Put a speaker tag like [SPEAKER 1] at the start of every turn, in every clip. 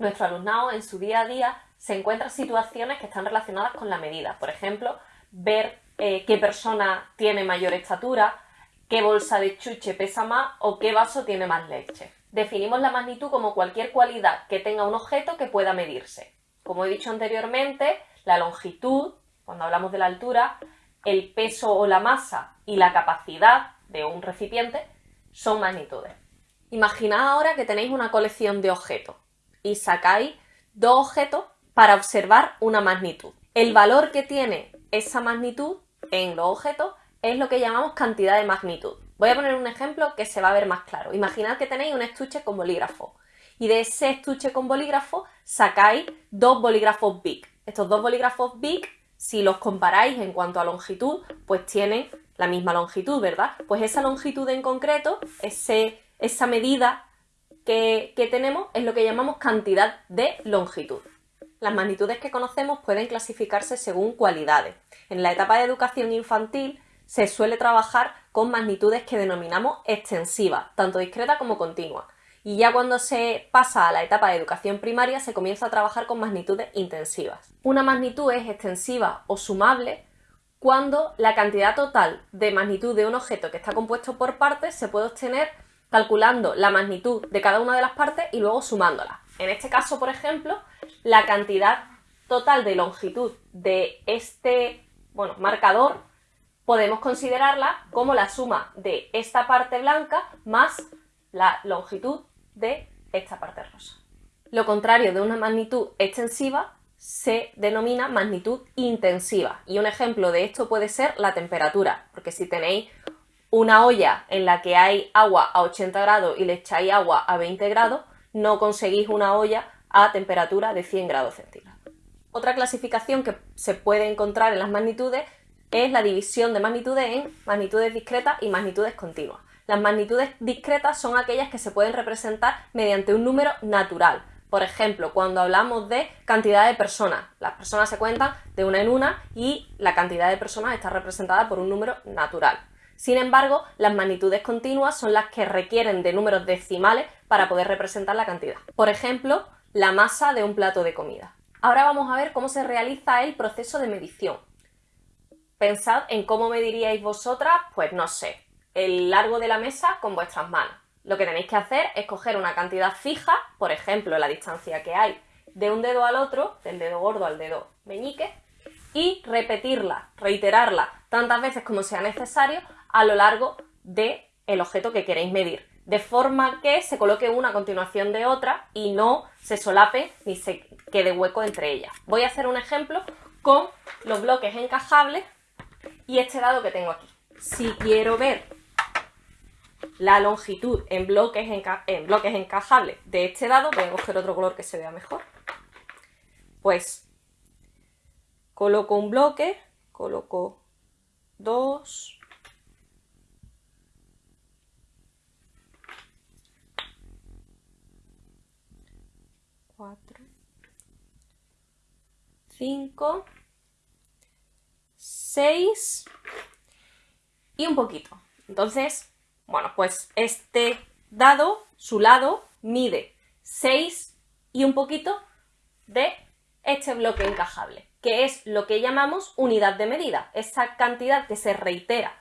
[SPEAKER 1] nuestro alumnado en su día a día se encuentra situaciones que están relacionadas con la medida. Por ejemplo, ver eh, qué persona tiene mayor estatura, qué bolsa de chuche pesa más o qué vaso tiene más leche. Definimos la magnitud como cualquier cualidad que tenga un objeto que pueda medirse. Como he dicho anteriormente, la longitud, cuando hablamos de la altura, el peso o la masa y la capacidad de un recipiente son magnitudes. Imaginad ahora que tenéis una colección de objetos y sacáis dos objetos para observar una magnitud. El valor que tiene esa magnitud en los objetos es lo que llamamos cantidad de magnitud. Voy a poner un ejemplo que se va a ver más claro. Imaginad que tenéis un estuche con bolígrafo y de ese estuche con bolígrafo sacáis dos bolígrafos Big. Estos dos bolígrafos Big, si los comparáis en cuanto a longitud, pues tienen la misma longitud, ¿verdad? Pues esa longitud en concreto, ese, esa medida que, tenemos es lo que llamamos cantidad de longitud. Las magnitudes que conocemos pueden clasificarse según cualidades. En la etapa de educación infantil se suele trabajar con magnitudes que denominamos extensivas, tanto discretas como continuas. Y ya cuando se pasa a la etapa de educación primaria se comienza a trabajar con magnitudes intensivas. Una magnitud es extensiva o sumable cuando la cantidad total de magnitud de un objeto que está compuesto por partes se puede obtener calculando la magnitud de cada una de las partes y luego sumándolas. En este caso, por ejemplo, la cantidad total de longitud de este bueno, marcador podemos considerarla como la suma de esta parte blanca más la longitud de esta parte rosa. Lo contrario de una magnitud extensiva se denomina magnitud intensiva y un ejemplo de esto puede ser la temperatura, porque si tenéis una olla en la que hay agua a 80 grados y le echáis agua a 20 grados, no conseguís una olla a temperatura de 100 grados centígrados. Otra clasificación que se puede encontrar en las magnitudes es la división de magnitudes en magnitudes discretas y magnitudes continuas. Las magnitudes discretas son aquellas que se pueden representar mediante un número natural. Por ejemplo, cuando hablamos de cantidad de personas, las personas se cuentan de una en una y la cantidad de personas está representada por un número natural. Sin embargo, las magnitudes continuas son las que requieren de números decimales para poder representar la cantidad. Por ejemplo, la masa de un plato de comida. Ahora vamos a ver cómo se realiza el proceso de medición. Pensad en cómo mediríais vosotras, pues no sé, el largo de la mesa con vuestras manos. Lo que tenéis que hacer es coger una cantidad fija, por ejemplo, la distancia que hay de un dedo al otro, del dedo gordo al dedo meñique, y repetirla, reiterarla tantas veces como sea necesario a lo largo del el objeto que queréis medir, de forma que se coloque una a continuación de otra y no se solape ni se quede hueco entre ellas. Voy a hacer un ejemplo con los bloques encajables y este dado que tengo aquí. Si quiero ver la longitud en bloques, en bloques encajables de este dado, voy a coger otro color que se vea mejor, pues coloco un bloque, coloco dos, 5, 6 y un poquito. Entonces, bueno, pues este dado, su lado, mide 6 y un poquito de este bloque encajable, que es lo que llamamos unidad de medida, esa cantidad que se reitera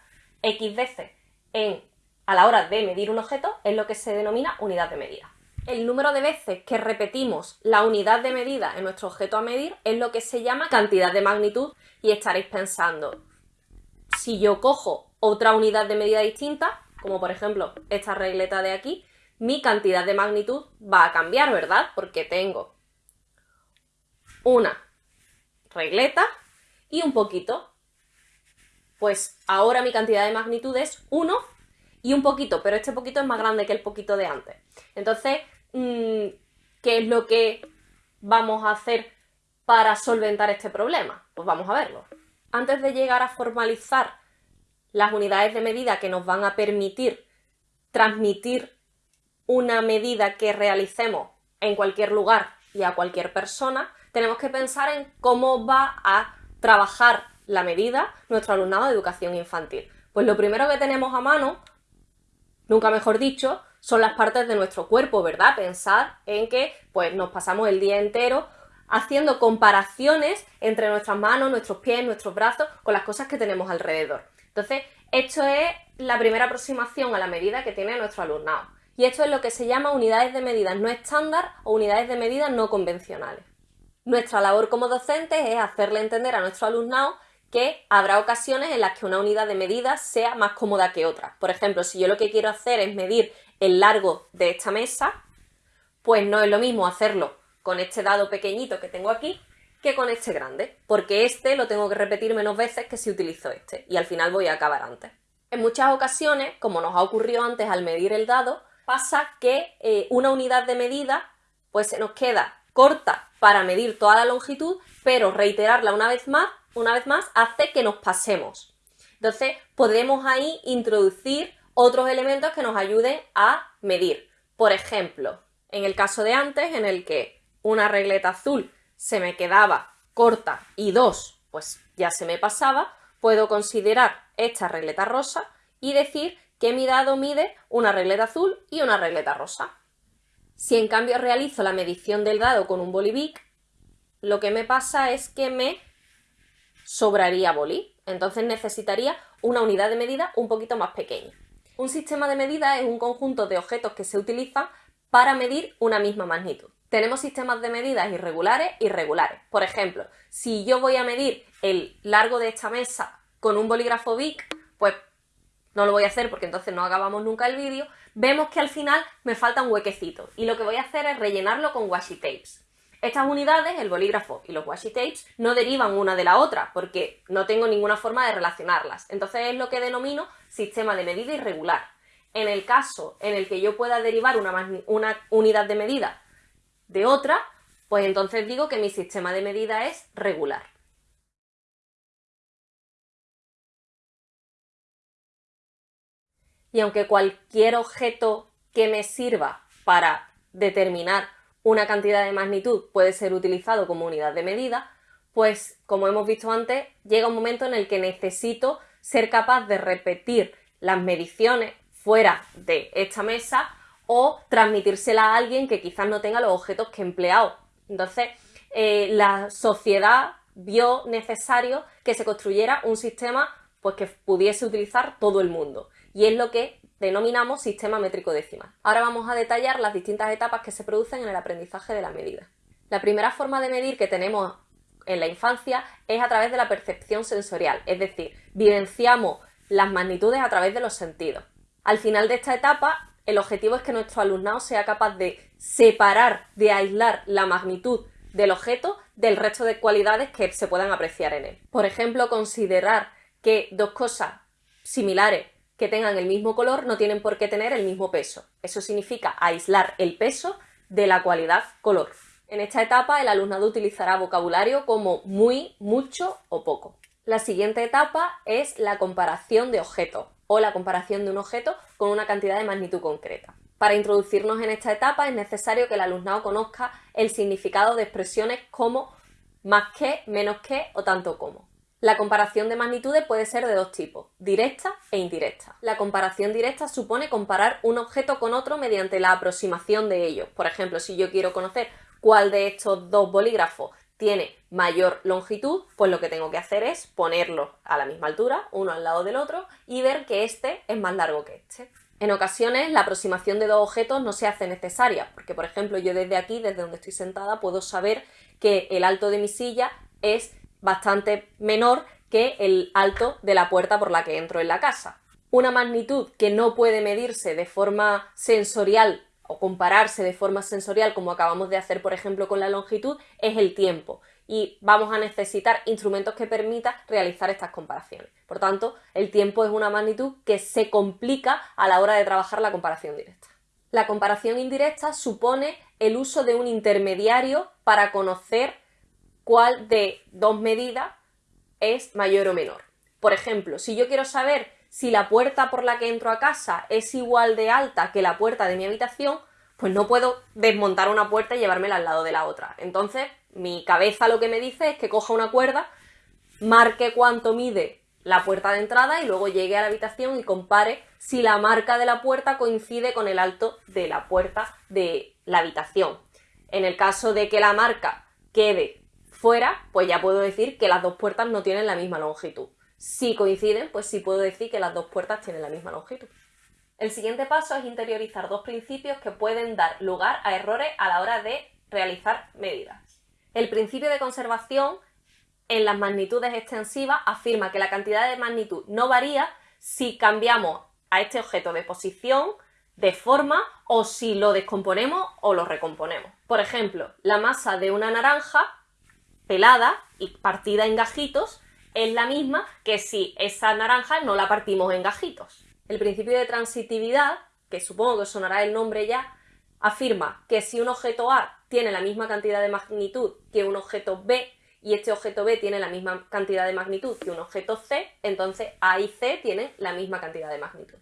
[SPEAKER 1] x veces en, a la hora de medir un objeto es lo que se denomina unidad de medida. El número de veces que repetimos la unidad de medida en nuestro objeto a medir es lo que se llama cantidad de magnitud y estaréis pensando, si yo cojo otra unidad de medida distinta, como por ejemplo esta regleta de aquí, mi cantidad de magnitud va a cambiar, ¿verdad? Porque tengo una regleta y un poquito. Pues ahora mi cantidad de magnitud es 1 y un poquito, pero este poquito es más grande que el poquito de antes. Entonces, mm, ¿qué es lo que vamos a hacer para solventar este problema? Pues vamos a verlo. Antes de llegar a formalizar las unidades de medida que nos van a permitir transmitir una medida que realicemos en cualquier lugar y a cualquier persona, tenemos que pensar en cómo va a trabajar la medida nuestro alumnado de educación infantil. Pues lo primero que tenemos a mano nunca mejor dicho, son las partes de nuestro cuerpo, ¿verdad? Pensar en que pues nos pasamos el día entero haciendo comparaciones entre nuestras manos, nuestros pies, nuestros brazos con las cosas que tenemos alrededor. Entonces, esto es la primera aproximación a la medida que tiene nuestro alumnado. Y esto es lo que se llama unidades de medidas no estándar o unidades de medidas no convencionales. Nuestra labor como docentes es hacerle entender a nuestro alumnado que habrá ocasiones en las que una unidad de medidas sea más cómoda que otra. Por ejemplo, si yo lo que quiero hacer es medir el largo de esta mesa, pues no es lo mismo hacerlo con este dado pequeñito que tengo aquí que con este grande, porque este lo tengo que repetir menos veces que si utilizo este, y al final voy a acabar antes. En muchas ocasiones, como nos ha ocurrido antes al medir el dado, pasa que eh, una unidad de medida pues se nos queda corta para medir toda la longitud, pero reiterarla una vez más una vez más, hace que nos pasemos. Entonces, podemos ahí introducir otros elementos que nos ayuden a medir. Por ejemplo, en el caso de antes, en el que una regleta azul se me quedaba corta y dos, pues ya se me pasaba, puedo considerar esta regleta rosa y decir que mi dado mide una regleta azul y una regleta rosa. Si en cambio realizo la medición del dado con un bolivic, lo que me pasa es que me sobraría boli. Entonces necesitaría una unidad de medida un poquito más pequeña. Un sistema de medida es un conjunto de objetos que se utilizan para medir una misma magnitud. Tenemos sistemas de medidas irregulares y regulares. Por ejemplo, si yo voy a medir el largo de esta mesa con un bolígrafo Bic, pues no lo voy a hacer porque entonces no acabamos nunca el vídeo, vemos que al final me falta un huequecito y lo que voy a hacer es rellenarlo con washi tapes. Estas unidades, el bolígrafo y los washi tapes, no derivan una de la otra porque no tengo ninguna forma de relacionarlas. Entonces es lo que denomino sistema de medida irregular. En el caso en el que yo pueda derivar una, una unidad de medida de otra, pues entonces digo que mi sistema de medida es regular. Y aunque cualquier objeto que me sirva para determinar una cantidad de magnitud puede ser utilizado como unidad de medida, pues como hemos visto antes, llega un momento en el que necesito ser capaz de repetir las mediciones fuera de esta mesa o transmitírsela a alguien que quizás no tenga los objetos que he empleado. Entonces, eh, la sociedad vio necesario que se construyera un sistema pues, que pudiese utilizar todo el mundo. Y es lo que denominamos sistema métrico decimal. Ahora vamos a detallar las distintas etapas que se producen en el aprendizaje de la medida. La primera forma de medir que tenemos en la infancia es a través de la percepción sensorial, es decir, vivenciamos las magnitudes a través de los sentidos. Al final de esta etapa, el objetivo es que nuestro alumnado sea capaz de separar, de aislar la magnitud del objeto del resto de cualidades que se puedan apreciar en él. Por ejemplo, considerar que dos cosas similares que tengan el mismo color no tienen por qué tener el mismo peso. Eso significa aislar el peso de la cualidad color. En esta etapa el alumnado utilizará vocabulario como muy, mucho o poco. La siguiente etapa es la comparación de objetos o la comparación de un objeto con una cantidad de magnitud concreta. Para introducirnos en esta etapa es necesario que el alumnado conozca el significado de expresiones como más que, menos que o tanto como. La comparación de magnitudes puede ser de dos tipos, directa e indirecta. La comparación directa supone comparar un objeto con otro mediante la aproximación de ellos. Por ejemplo, si yo quiero conocer cuál de estos dos bolígrafos tiene mayor longitud, pues lo que tengo que hacer es ponerlos a la misma altura, uno al lado del otro, y ver que este es más largo que este. En ocasiones la aproximación de dos objetos no se hace necesaria, porque por ejemplo yo desde aquí, desde donde estoy sentada, puedo saber que el alto de mi silla es bastante menor que el alto de la puerta por la que entro en la casa. Una magnitud que no puede medirse de forma sensorial o compararse de forma sensorial como acabamos de hacer por ejemplo con la longitud es el tiempo y vamos a necesitar instrumentos que permitan realizar estas comparaciones. Por tanto, el tiempo es una magnitud que se complica a la hora de trabajar la comparación directa. La comparación indirecta supone el uso de un intermediario para conocer cuál de dos medidas es mayor o menor. Por ejemplo, si yo quiero saber si la puerta por la que entro a casa es igual de alta que la puerta de mi habitación, pues no puedo desmontar una puerta y llevármela al lado de la otra. Entonces, mi cabeza lo que me dice es que coja una cuerda, marque cuánto mide la puerta de entrada y luego llegue a la habitación y compare si la marca de la puerta coincide con el alto de la puerta de la habitación. En el caso de que la marca quede fuera, pues ya puedo decir que las dos puertas no tienen la misma longitud. Si coinciden, pues sí puedo decir que las dos puertas tienen la misma longitud. El siguiente paso es interiorizar dos principios que pueden dar lugar a errores a la hora de realizar medidas. El principio de conservación en las magnitudes extensivas afirma que la cantidad de magnitud no varía si cambiamos a este objeto de posición, de forma o si lo descomponemos o lo recomponemos. Por ejemplo, la masa de una naranja pelada y partida en gajitos es la misma que si esa naranja no la partimos en gajitos. El principio de transitividad, que supongo que sonará el nombre ya, afirma que si un objeto A tiene la misma cantidad de magnitud que un objeto B, y este objeto B tiene la misma cantidad de magnitud que un objeto C, entonces A y C tienen la misma cantidad de magnitud.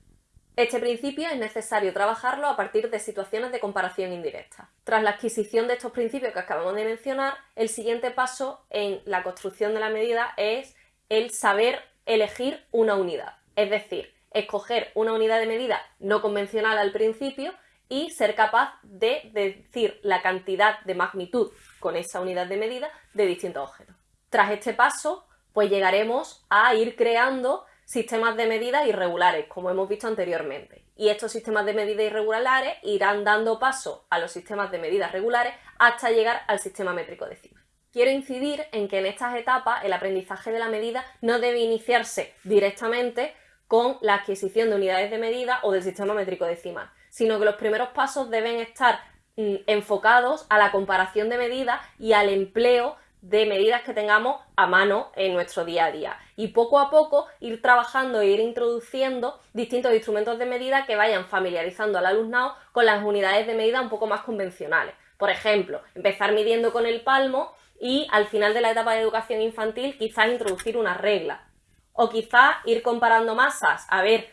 [SPEAKER 1] Este principio es necesario trabajarlo a partir de situaciones de comparación indirecta. Tras la adquisición de estos principios que acabamos de mencionar, el siguiente paso en la construcción de la medida es el saber elegir una unidad. Es decir, escoger una unidad de medida no convencional al principio y ser capaz de decir la cantidad de magnitud con esa unidad de medida de distintos objetos. Tras este paso, pues llegaremos a ir creando sistemas de medida irregulares, como hemos visto anteriormente. Y estos sistemas de medida irregulares irán dando paso a los sistemas de medidas regulares hasta llegar al sistema métrico decimal. Quiero incidir en que en estas etapas el aprendizaje de la medida no debe iniciarse directamente con la adquisición de unidades de medida o del sistema métrico decimal, sino que los primeros pasos deben estar mm, enfocados a la comparación de medidas y al empleo de medidas que tengamos a mano en nuestro día a día. Y poco a poco ir trabajando e ir introduciendo distintos instrumentos de medida que vayan familiarizando al alumnado con las unidades de medida un poco más convencionales. Por ejemplo, empezar midiendo con el palmo y al final de la etapa de educación infantil quizás introducir una regla. O quizás ir comparando masas, a ver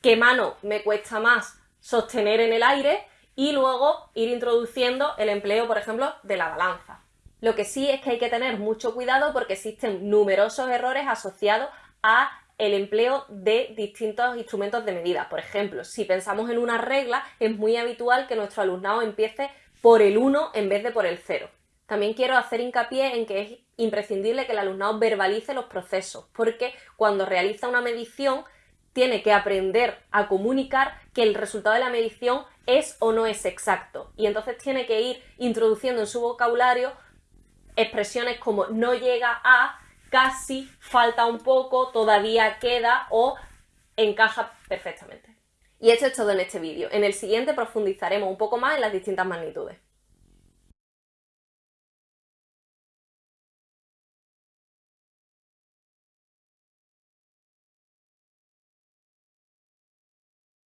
[SPEAKER 1] qué mano me cuesta más sostener en el aire y luego ir introduciendo el empleo, por ejemplo, de la balanza. Lo que sí es que hay que tener mucho cuidado porque existen numerosos errores asociados a el empleo de distintos instrumentos de medida. Por ejemplo, si pensamos en una regla, es muy habitual que nuestro alumnado empiece por el 1 en vez de por el 0. También quiero hacer hincapié en que es imprescindible que el alumnado verbalice los procesos, porque cuando realiza una medición tiene que aprender a comunicar que el resultado de la medición es o no es exacto. Y entonces tiene que ir introduciendo en su vocabulario expresiones como no llega a, casi, falta un poco, todavía queda o encaja perfectamente. Y esto es todo en este vídeo. En el siguiente profundizaremos un poco más en las distintas magnitudes.